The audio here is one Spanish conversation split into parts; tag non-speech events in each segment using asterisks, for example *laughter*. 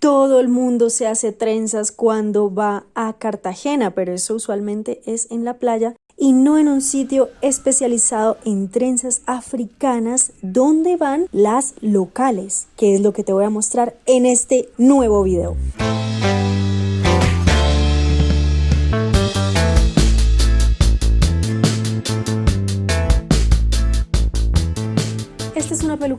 todo el mundo se hace trenzas cuando va a Cartagena, pero eso usualmente es en la playa y no en un sitio especializado en trenzas africanas donde van las locales, que es lo que te voy a mostrar en este nuevo video.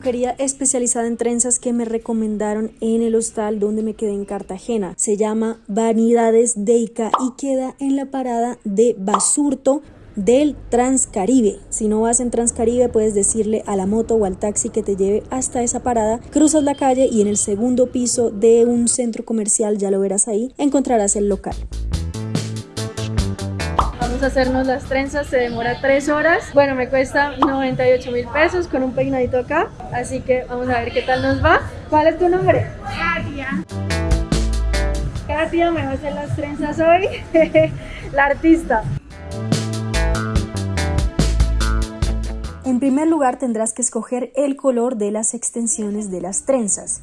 Peluquería especializada en trenzas que me recomendaron en el hostal donde me quedé en Cartagena. Se llama Vanidades Deica y queda en la parada de Basurto del Transcaribe. Si no vas en Transcaribe puedes decirle a la moto o al taxi que te lleve hasta esa parada, cruzas la calle y en el segundo piso de un centro comercial, ya lo verás ahí, encontrarás el local hacernos las trenzas, se demora 3 horas. Bueno, me cuesta 98 mil pesos con un peinadito acá, así que vamos a ver qué tal nos va. ¿Cuál es tu nombre? Katia. Katia me va a hacer las trenzas hoy, *laughs* la artista. En primer lugar tendrás que escoger el color de las extensiones de las trenzas.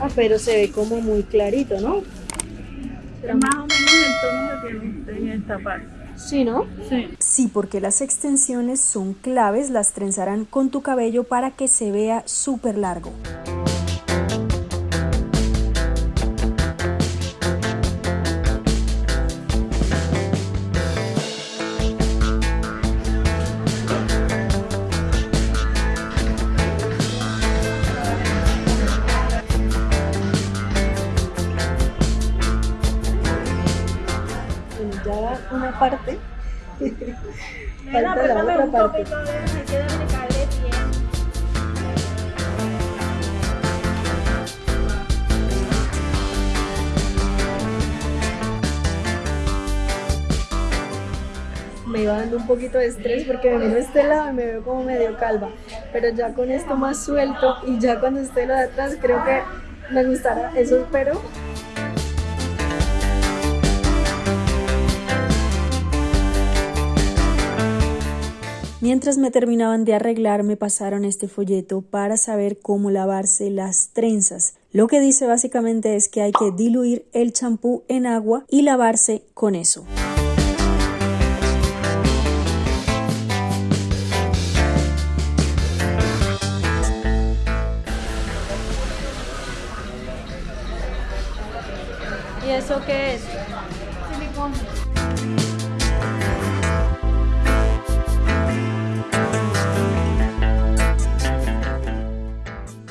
Ah, pero se ve como muy clarito, ¿no? más o menos el tono que tiene usted en esta parte. Sí, ¿no? Sí. Sí, porque las extensiones son claves, las trenzarán con tu cabello para que se vea súper largo. Una parte. Falta la otra parte. me iba dando un poquito de estrés porque me miro este lado y me veo como medio calva. Pero ya con esto más suelto y ya cuando esté lo de atrás creo que me gustará. Eso espero. Mientras me terminaban de arreglar me pasaron este folleto para saber cómo lavarse las trenzas. Lo que dice básicamente es que hay que diluir el champú en agua y lavarse con eso. ¿Y eso qué es?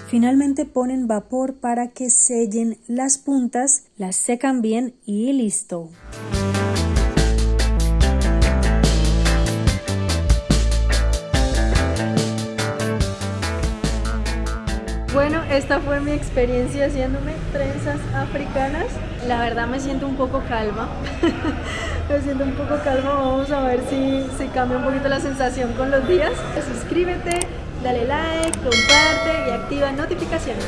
Finalmente ponen vapor para que sellen las puntas, las secan bien y listo. Bueno, esta fue mi experiencia haciéndome trenzas africanas. La verdad me siento un poco calma. *laughs* me siento un poco calma. Vamos a ver si, si cambia un poquito la sensación con los días. Suscríbete, dale like, comparte y activa notificaciones.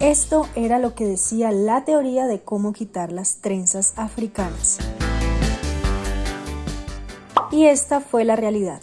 Esto era lo que decía la teoría de cómo quitar las trenzas africanas. Y esta fue la realidad.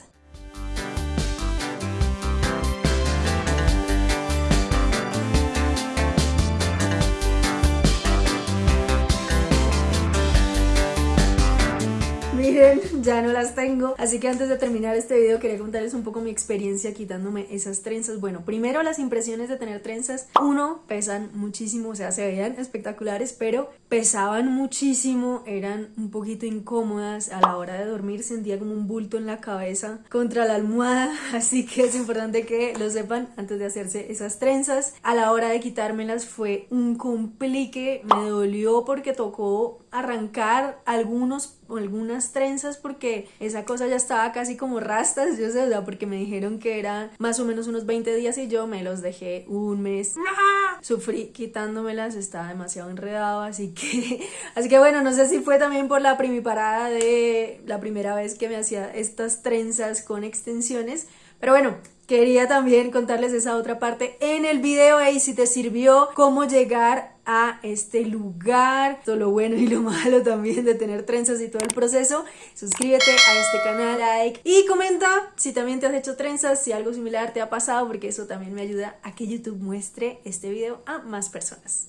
Bye. Ya no las tengo. Así que antes de terminar este video quería contarles un poco mi experiencia quitándome esas trenzas. Bueno, primero las impresiones de tener trenzas. Uno, pesan muchísimo, o sea, se veían espectaculares, pero pesaban muchísimo, eran un poquito incómodas. A la hora de dormir sentía como un bulto en la cabeza contra la almohada, *laughs* así que es importante que lo sepan antes de hacerse esas trenzas. A la hora de quitármelas fue un complique, me dolió porque tocó arrancar algunos algunas trenzas esa cosa ya estaba casi como rastas, yo sé, porque me dijeron que eran más o menos unos 20 días y yo me los dejé un mes. Sufrí quitándomelas, estaba demasiado enredado, así que *laughs* así que bueno, no sé si fue también por la primiparada de la primera vez que me hacía estas trenzas con extensiones, pero bueno, quería también contarles esa otra parte en el video y si te sirvió cómo llegar a este lugar, todo lo bueno y lo malo también de tener trenzas y todo el proceso. Suscríbete a este canal, like y comenta si también te has hecho trenzas, si algo similar te ha pasado, porque eso también me ayuda a que YouTube muestre este video a más personas.